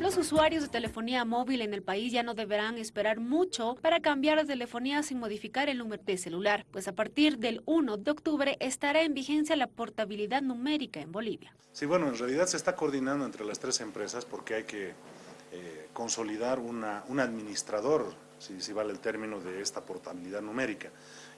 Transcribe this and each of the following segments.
Los usuarios de telefonía móvil en el país ya no deberán esperar mucho para cambiar de telefonía sin modificar el número de celular, pues a partir del 1 de octubre estará en vigencia la portabilidad numérica en Bolivia. Sí, bueno, en realidad se está coordinando entre las tres empresas porque hay que eh, consolidar un administrador, si vale el término, de esta portabilidad numérica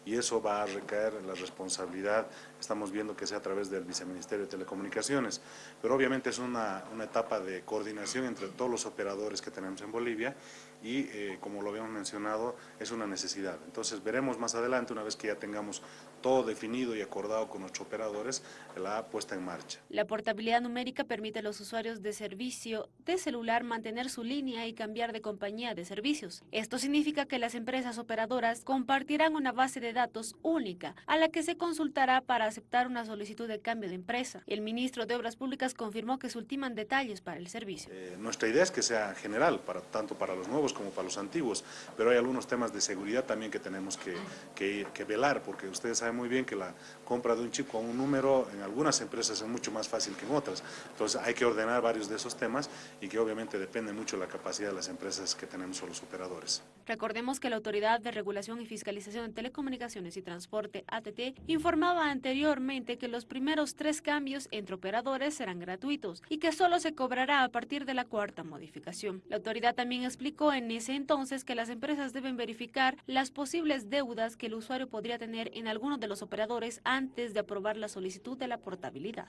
y eso va a recaer en la responsabilidad, estamos viendo que sea a través del Viceministerio de Telecomunicaciones, pero obviamente es una, una etapa de coordinación entre todos los operadores que tenemos en Bolivia y eh, como lo habíamos mencionado, es una necesidad. Entonces veremos más adelante, una vez que ya tengamos todo definido y acordado con nuestros operadores, la puesta en marcha. La portabilidad numérica permite a los usuarios de servicio de celular mantener su línea y cambiar de compañía de servicios. Esto significa que las empresas operadoras compartirán una base de datos única, a la que se consultará para aceptar una solicitud de cambio de empresa. El ministro de Obras Públicas confirmó que se ultiman detalles para el servicio. Eh, nuestra idea es que sea general, para, tanto para los nuevos como para los antiguos, pero hay algunos temas de seguridad también que tenemos que, que, que velar, porque ustedes saben muy bien que la compra de un chip con un número en algunas empresas es mucho más fácil que en otras. Entonces hay que ordenar varios de esos temas y que obviamente depende mucho de la capacidad de las empresas que tenemos o los operadores. Recordemos que la Autoridad de Regulación y Fiscalización de Telecomunicaciones y Transporte ATT informaba anteriormente que los primeros tres cambios entre operadores serán gratuitos y que solo se cobrará a partir de la cuarta modificación. La autoridad también explicó en ese entonces que las empresas deben verificar las posibles deudas que el usuario podría tener en alguno de los operadores antes de aprobar la solicitud de la portabilidad.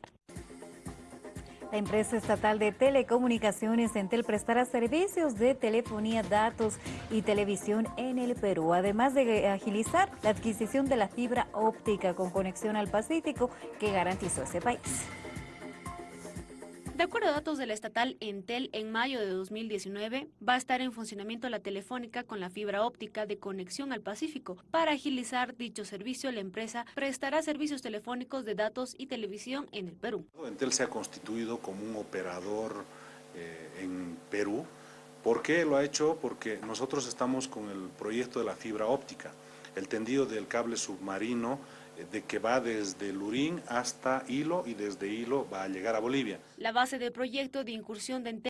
La empresa estatal de telecomunicaciones Entel prestará servicios de telefonía, datos y televisión en el Perú, además de agilizar la adquisición de la fibra óptica con conexión al Pacífico que garantizó ese país. De acuerdo a datos de la estatal Entel, en mayo de 2019 va a estar en funcionamiento la telefónica con la fibra óptica de conexión al Pacífico. Para agilizar dicho servicio, la empresa prestará servicios telefónicos de datos y televisión en el Perú. Entel se ha constituido como un operador eh, en Perú. ¿Por qué lo ha hecho? Porque nosotros estamos con el proyecto de la fibra óptica, el tendido del cable submarino de que va desde Lurín hasta Hilo y desde Hilo va a llegar a Bolivia. La base del proyecto de incursión de